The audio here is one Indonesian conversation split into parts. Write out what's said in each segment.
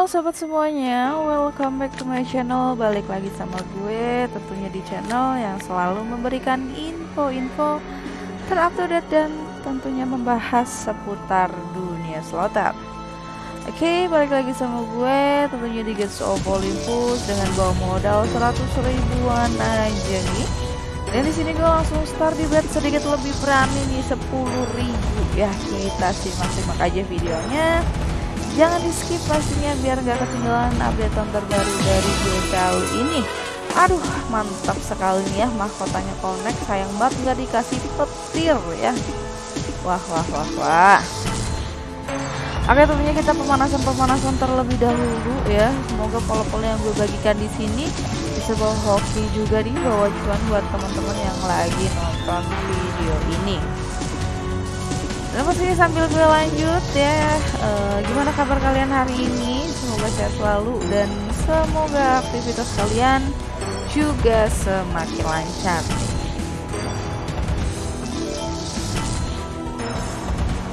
Halo sobat semuanya, welcome back to my channel. Balik lagi sama gue tentunya di channel yang selalu memberikan info-info terupdate dan tentunya membahas seputar dunia slotter Oke, balik lagi sama gue tentunya di Gates of Olympus dengan bawa modal 100 ribuan aja nih. Dan di sini gue langsung start di bet sedikit lebih berani nih 10 ribu. Ya kita simak-simak aja videonya Jangan di skip pastinya biar gak ketinggalan update terbaru dari kali ini. Aduh mantap sekali nih ya mahkotanya connect sayang banget gak dikasih petir ya. Wah wah wah wah. Oke tentunya kita pemanasan-pemanasan terlebih dahulu ya. Semoga pola-pola yang gue bagikan di sini bisa bawa hoki juga nih bawa cuan buat teman-teman yang lagi nonton video ini. Dan pastinya sambil gue lanjut ya. Uh, Gimana kabar kalian hari ini Semoga sehat selalu Dan semoga aktivitas kalian Juga semakin lancar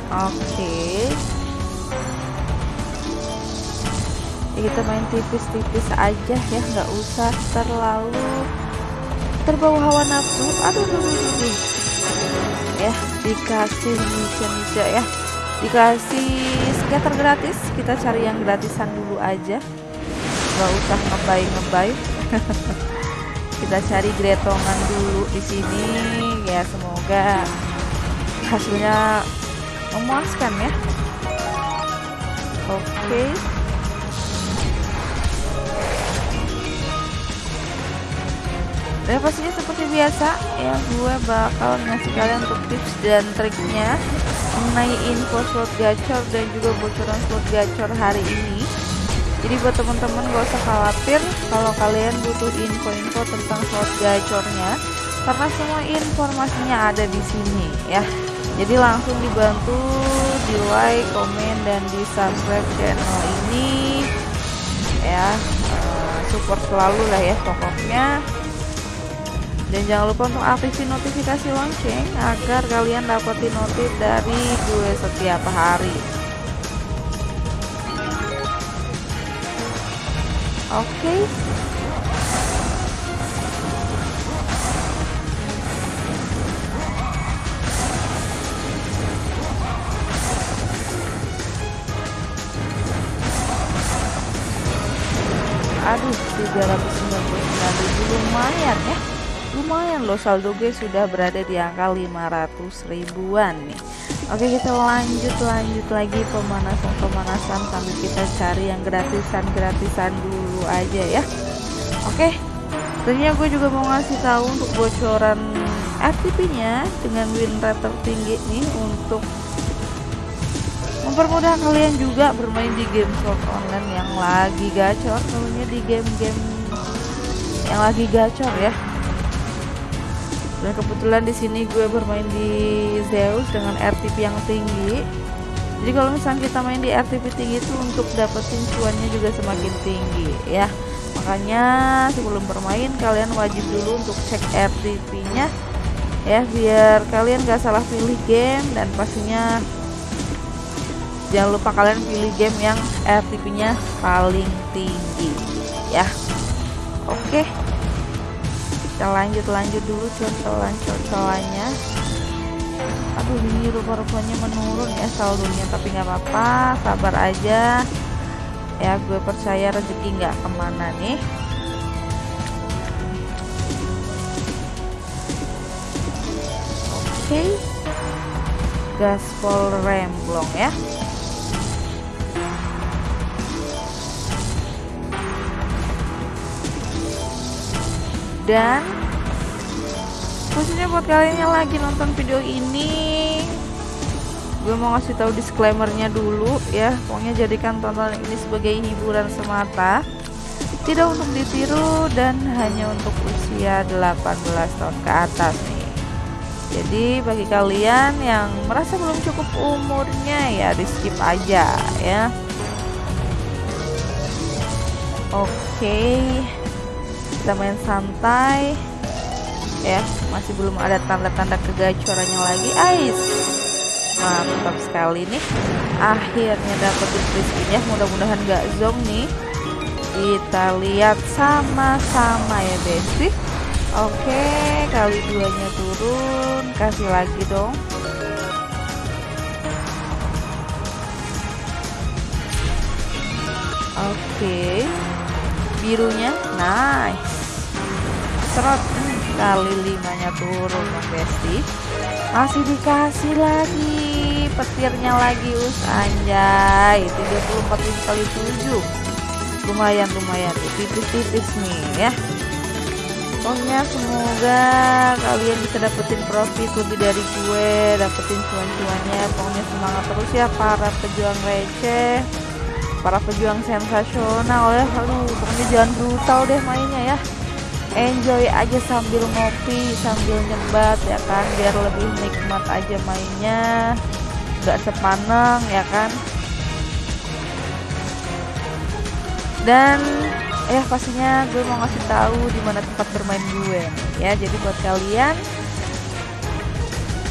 Oke okay. ya, Kita main tipis-tipis aja ya nggak usah terlalu Terbawa hawa nafsu Aduh, aduh, aduh. Ya dikasih nice-nice ya dikasih scatter gratis kita cari yang gratisan dulu aja. Nggak usah ngebay ngebay kita cari gretongan dulu di sini. Ya semoga hasilnya memuaskan ya. Oke. Okay. Dan pastinya seperti biasa. Ya. Gue bakal ngasih kalian untuk tips dan triknya mengenai info slot gacor dan juga bocoran slot gacor hari ini. Jadi buat teman-teman gak usah khawatir kalau kalian butuh info-info tentang slot gacornya karena semua informasinya ada di sini ya. Jadi langsung dibantu di like, komen dan di subscribe channel ini ya. Uh, support selalu lah ya pokoknya dan jangan lupa untuk aktifin notifikasi lonceng agar kalian dapetin notif dari gue setiap hari oke okay. aduh 399 ribu lumayan ya lumayan loh saldo gue sudah berada di angka 500 ribuan nih. Oke kita lanjut lanjut lagi pemanasan pemanasan sambil kita cari yang gratisan gratisan dulu aja ya. Oke tentunya gue juga mau ngasih tahu untuk bocoran FTP nya dengan win rate tertinggi nih untuk mempermudah kalian juga bermain di game slot online yang lagi gacor. Tentunya di game-game yang lagi gacor ya dan kebetulan di sini gue bermain di Zeus dengan RTP yang tinggi. Jadi kalau misalnya kita main di RTP tinggi itu untuk dapetin cuannya juga semakin tinggi ya. Makanya sebelum bermain kalian wajib dulu untuk cek RTP nya ya biar kalian gak salah pilih game dan pastinya jangan lupa kalian pilih game yang RTP nya paling tinggi ya. Oke kita lanjut lanjut dulu contohan contohannya. Aduh ini rupa-rupanya menurun ya saldonya tapi nggak apa-apa sabar aja. Ya gue percaya rezeki nggak ke mana nih. Oke. Okay. gaspol remblong ya dan khususnya buat kalian yang lagi nonton video ini gue mau ngasih tahu disclaimernya dulu ya. Pokoknya jadikan tontonan ini sebagai hiburan semata. Tidak untuk ditiru dan hanya untuk usia 18 tahun ke atas nih. Jadi bagi kalian yang merasa belum cukup umurnya ya di skip aja ya. Oke. okay kita main santai. Ya masih belum ada tanda-tanda kegacorannya lagi. Ais mantap sekali nih. Akhirnya dapetin ya mudah-mudahan gak zong nih. Kita lihat sama-sama ya besti. Oke kali duanya turun. Kasih lagi dong. Oke. Birunya nice serot kali limanya turun ya besti. Masih dikasih lagi petirnya lagi us. Anjay 34 kali 7 lumayan lumayan. Tipis-tipis nih ya. Pokoknya semoga kalian bisa dapetin profit lebih dari gue dapetin cuan-cuannya. Pokoknya semangat terus ya para pejuang receh para pejuang sensasional ya. Aduh pokoknya jangan brutal deh mainnya ya enjoy aja sambil ngopi sambil nyebat ya kan? Biar lebih nikmat aja mainnya. Nggak sepaneng ya kan? Dan ya pastinya gue mau ngasih tahu di mana tempat bermain gue ya. Jadi buat kalian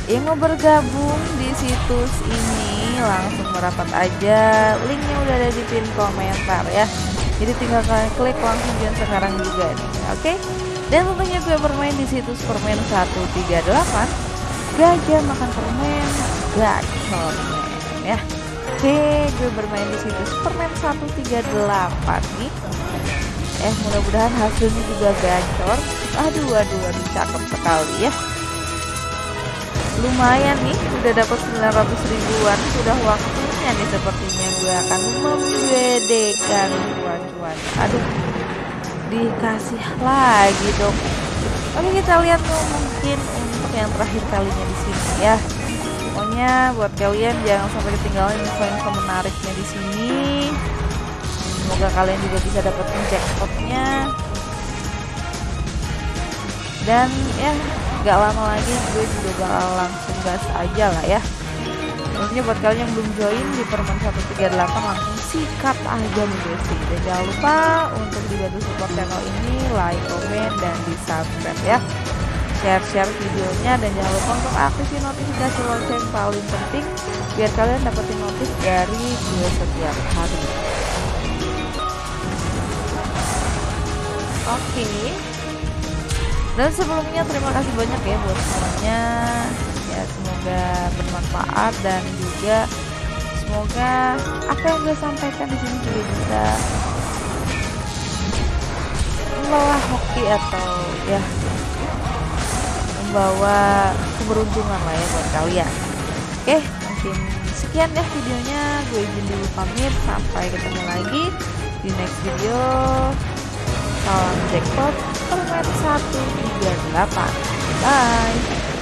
yang mau bergabung di situs ini langsung merapat aja. Linknya udah ada di pin komentar ya jadi tinggal kalian klik langsung join sekarang juga nih oke? Okay? dan tentunya gue bermain di situs permen 138 gajah makan permen gacor ya. Oke gue bermain di situs permen 138 nih. Eh mudah-mudahan hasilnya juga gacor. Aduh aduh aduh cakep sekali ya. Lumayan nih udah dapat 900 ribuan. Sudah waktunya nih sepertinya. Gue akan membedekan cuan-cuan. Aduh dikasih lagi dong. Oke kita lihat tuh mungkin untuk yang terakhir kalinya di sini ya. Pokoknya buat kalian jangan sampai ketinggalan info-info menariknya di sini. Semoga kalian juga bisa dapetin jackpotnya. Dan ya gak lama lagi gue juga bakal langsung gas aja lah ya Tentunya buat kalian yang belum join di permen 138 langsung sikat aja nih guys Dan jangan lupa untuk dibantu support channel ini like, komen, dan di subscribe ya. Share-share videonya dan jangan lupa untuk aktifin notifikasi lonceng paling penting Biar kalian dapetin notif dari gue setiap hari. Oke. Okay. Dan sebelumnya terima kasih banyak ya buat semuanya Ya semoga bermanfaat dan juga semoga apa yang gue sampaikan di sini juga bisa membawa hoki atau ya membawa keberuntungan lah ya buat kalian. Oke mungkin sekian ya videonya. Gue izin dulu pamit. Sampai ketemu lagi di next video. Salam jackpot. Permen 138 bye